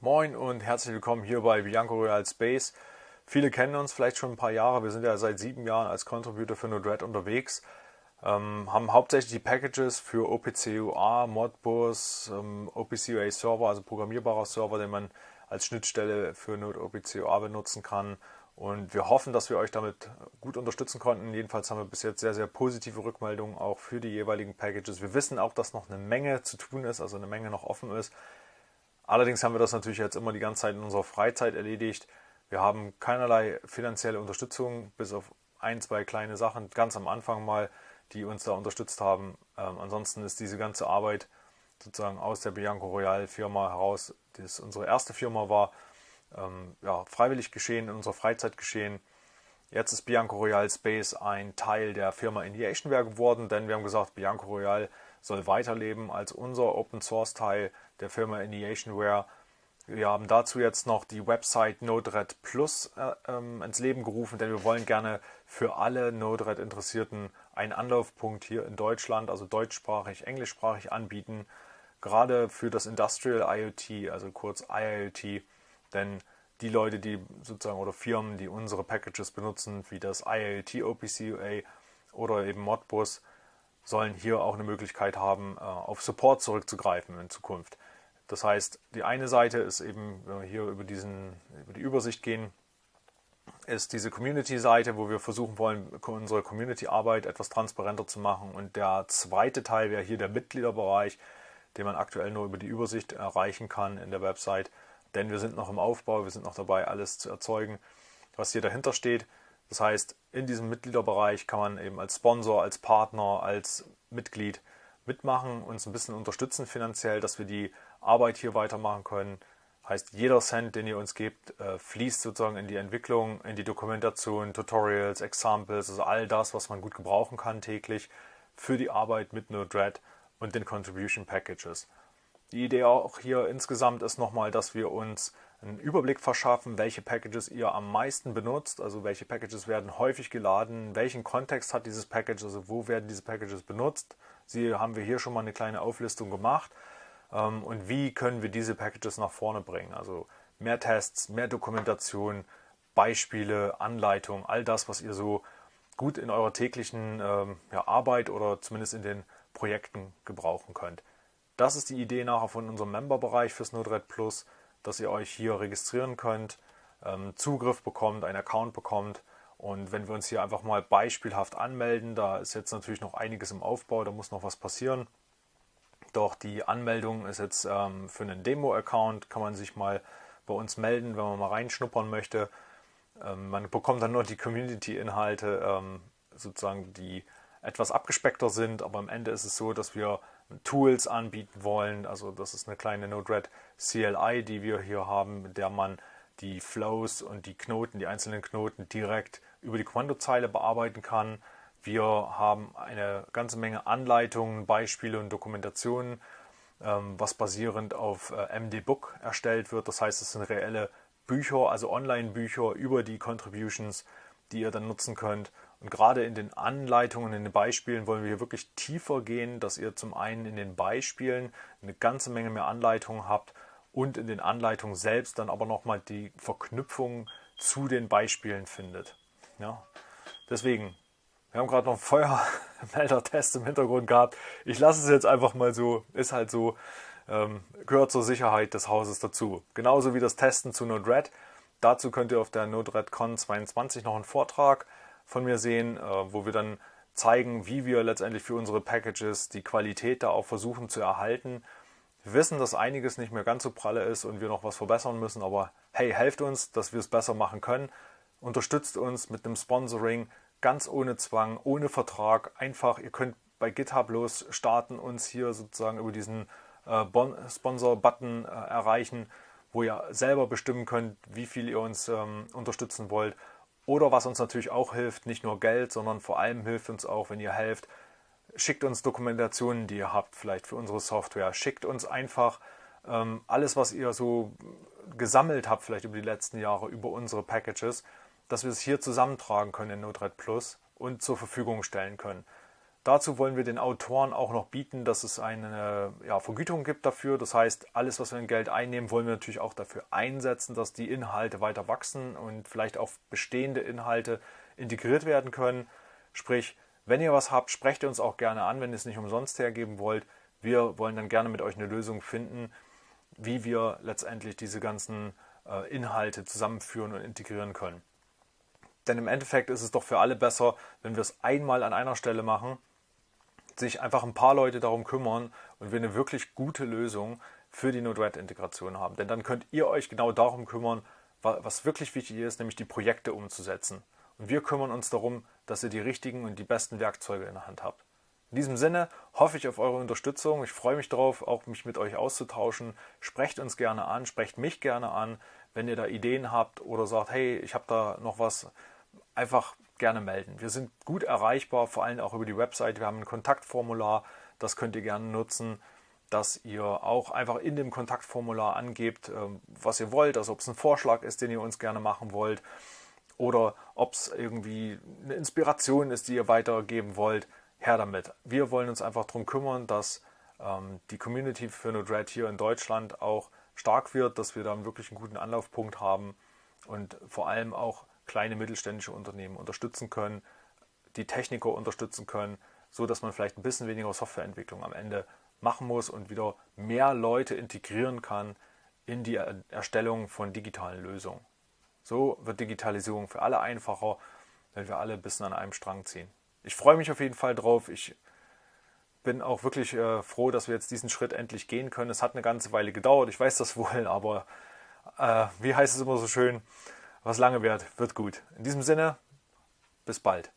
Moin und herzlich willkommen hier bei Bianco Royal Space. Viele kennen uns vielleicht schon ein paar Jahre. Wir sind ja seit sieben Jahren als Contributor für Node-RED unterwegs. Ähm, haben hauptsächlich die Packages für OPC-UA, Modbus, ähm, OPC-UA Server, also programmierbarer Server, den man als Schnittstelle für Node OPC-UA benutzen kann. Und wir hoffen, dass wir euch damit gut unterstützen konnten. Jedenfalls haben wir bis jetzt sehr, sehr positive Rückmeldungen auch für die jeweiligen Packages. Wir wissen auch, dass noch eine Menge zu tun ist, also eine Menge noch offen ist. Allerdings haben wir das natürlich jetzt immer die ganze Zeit in unserer Freizeit erledigt. Wir haben keinerlei finanzielle Unterstützung, bis auf ein, zwei kleine Sachen ganz am Anfang mal, die uns da unterstützt haben. Ähm, ansonsten ist diese ganze Arbeit sozusagen aus der Bianco Royal Firma heraus, die unsere erste Firma war, ähm, ja, freiwillig geschehen, in unserer Freizeit geschehen. Jetzt ist Bianco Royal Space ein Teil der Firma Indiationware geworden, denn wir haben gesagt, Bianco Royal soll weiterleben als unser Open Source Teil der Firma Indiationware. Wir haben dazu jetzt noch die Website Node-RED Plus äh, ähm, ins Leben gerufen, denn wir wollen gerne für alle Node-RED Interessierten einen Anlaufpunkt hier in Deutschland, also deutschsprachig, englischsprachig anbieten, gerade für das Industrial IoT, also kurz IIoT, denn die Leute, die sozusagen oder Firmen, die unsere Packages benutzen, wie das IIoT OPC oder eben Modbus, sollen hier auch eine Möglichkeit haben, äh, auf Support zurückzugreifen in Zukunft. Das heißt, die eine Seite ist eben, wenn wir hier über, diesen, über die Übersicht gehen, ist diese Community-Seite, wo wir versuchen wollen, unsere Community-Arbeit etwas transparenter zu machen. Und der zweite Teil wäre hier der Mitgliederbereich, den man aktuell nur über die Übersicht erreichen kann in der Website. Denn wir sind noch im Aufbau, wir sind noch dabei, alles zu erzeugen, was hier dahinter steht. Das heißt, in diesem Mitgliederbereich kann man eben als Sponsor, als Partner, als Mitglied mitmachen, uns ein bisschen unterstützen finanziell, dass wir die Arbeit hier weitermachen können. Heißt, jeder Cent, den ihr uns gebt, äh, fließt sozusagen in die Entwicklung, in die Dokumentation, Tutorials, Examples, also all das, was man gut gebrauchen kann täglich für die Arbeit mit Node-RED und den Contribution Packages. Die Idee auch hier insgesamt ist nochmal, dass wir uns einen Überblick verschaffen, welche Packages ihr am meisten benutzt, also welche Packages werden häufig geladen, welchen Kontext hat dieses Package, also wo werden diese Packages benutzt. Sie haben wir hier schon mal eine kleine Auflistung gemacht ähm, und wie können wir diese Packages nach vorne bringen. Also mehr Tests, mehr Dokumentation, Beispiele, Anleitungen, all das, was ihr so gut in eurer täglichen ähm, Arbeit oder zumindest in den Projekten gebrauchen könnt. Das ist die Idee nachher von unserem Member-Bereich fürs Node-RED Plus dass ihr euch hier registrieren könnt, ähm, Zugriff bekommt, einen Account bekommt. Und wenn wir uns hier einfach mal beispielhaft anmelden, da ist jetzt natürlich noch einiges im Aufbau, da muss noch was passieren. Doch die Anmeldung ist jetzt ähm, für einen Demo-Account, kann man sich mal bei uns melden, wenn man mal reinschnuppern möchte. Ähm, man bekommt dann nur die Community-Inhalte, sozusagen, die etwas abgespeckter sind, aber am Ende ist es so, dass wir Tools anbieten wollen. Also das ist eine kleine Node-RED CLI, die wir hier haben, mit der man die Flows und die Knoten, die einzelnen Knoten direkt über die Kommandozeile bearbeiten kann. Wir haben eine ganze Menge Anleitungen, Beispiele und Dokumentationen, ähm, was basierend auf äh, MDBook erstellt wird. Das heißt, es sind reelle Bücher, also Online-Bücher über die Contributions, die ihr dann nutzen könnt und gerade in den Anleitungen, in den Beispielen wollen wir hier wirklich tiefer gehen, dass ihr zum einen in den Beispielen eine ganze Menge mehr Anleitungen habt und in den Anleitungen selbst dann aber nochmal die Verknüpfung zu den Beispielen findet. Ja. Deswegen, wir haben gerade noch einen Feuermelder-Test im Hintergrund gehabt. Ich lasse es jetzt einfach mal so, ist halt so, ähm, gehört zur Sicherheit des Hauses dazu. Genauso wie das Testen zu Node-RED. Dazu könnt ihr auf der Node-RED-Con 22 noch einen Vortrag von mir sehen, äh, wo wir dann zeigen, wie wir letztendlich für unsere Packages die Qualität da auch versuchen zu erhalten. Wir wissen, dass einiges nicht mehr ganz so pralle ist und wir noch was verbessern müssen, aber hey, helft uns, dass wir es besser machen können. Unterstützt uns mit einem Sponsoring, ganz ohne Zwang, ohne Vertrag. Einfach, ihr könnt bei GitHub los starten, uns hier sozusagen über diesen äh, Sponsor-Button äh, erreichen, wo ihr selber bestimmen könnt, wie viel ihr uns ähm, unterstützen wollt. Oder was uns natürlich auch hilft, nicht nur Geld, sondern vor allem hilft uns auch, wenn ihr helft, schickt uns Dokumentationen, die ihr habt, vielleicht für unsere Software. Schickt uns einfach ähm, alles, was ihr so gesammelt habt, vielleicht über die letzten Jahre, über unsere Packages, dass wir es hier zusammentragen können in Node-RED Plus und zur Verfügung stellen können. Dazu wollen wir den Autoren auch noch bieten, dass es eine ja, Vergütung gibt dafür. Das heißt, alles, was wir in Geld einnehmen, wollen wir natürlich auch dafür einsetzen, dass die Inhalte weiter wachsen und vielleicht auch bestehende Inhalte integriert werden können. Sprich, wenn ihr was habt, sprecht ihr uns auch gerne an, wenn ihr es nicht umsonst hergeben wollt. Wir wollen dann gerne mit euch eine Lösung finden, wie wir letztendlich diese ganzen äh, Inhalte zusammenführen und integrieren können. Denn im Endeffekt ist es doch für alle besser, wenn wir es einmal an einer Stelle machen sich einfach ein paar Leute darum kümmern und wir eine wirklich gute Lösung für die Node-RED-Integration haben. Denn dann könnt ihr euch genau darum kümmern, was wirklich wichtig ist, nämlich die Projekte umzusetzen. Und wir kümmern uns darum, dass ihr die richtigen und die besten Werkzeuge in der Hand habt. In diesem Sinne hoffe ich auf eure Unterstützung. Ich freue mich darauf, auch mich mit euch auszutauschen. Sprecht uns gerne an, sprecht mich gerne an, wenn ihr da Ideen habt oder sagt, hey, ich habe da noch was. Einfach gerne melden. Wir sind gut erreichbar, vor allem auch über die Website. Wir haben ein Kontaktformular, das könnt ihr gerne nutzen, dass ihr auch einfach in dem Kontaktformular angebt, ähm, was ihr wollt, also ob es ein Vorschlag ist, den ihr uns gerne machen wollt oder ob es irgendwie eine Inspiration ist, die ihr weitergeben wollt. Her damit. Wir wollen uns einfach darum kümmern, dass ähm, die Community für Node-RED hier in Deutschland auch stark wird, dass wir da wirklich einen guten Anlaufpunkt haben und vor allem auch kleine mittelständische Unternehmen unterstützen können, die Techniker unterstützen können, so dass man vielleicht ein bisschen weniger Softwareentwicklung am Ende machen muss und wieder mehr Leute integrieren kann in die Erstellung von digitalen Lösungen. So wird Digitalisierung für alle einfacher, wenn wir alle ein bisschen an einem Strang ziehen. Ich freue mich auf jeden Fall drauf. Ich bin auch wirklich äh, froh, dass wir jetzt diesen Schritt endlich gehen können. Es hat eine ganze Weile gedauert, ich weiß das wohl, aber äh, wie heißt es immer so schön, was lange währt, wird gut. In diesem Sinne, bis bald.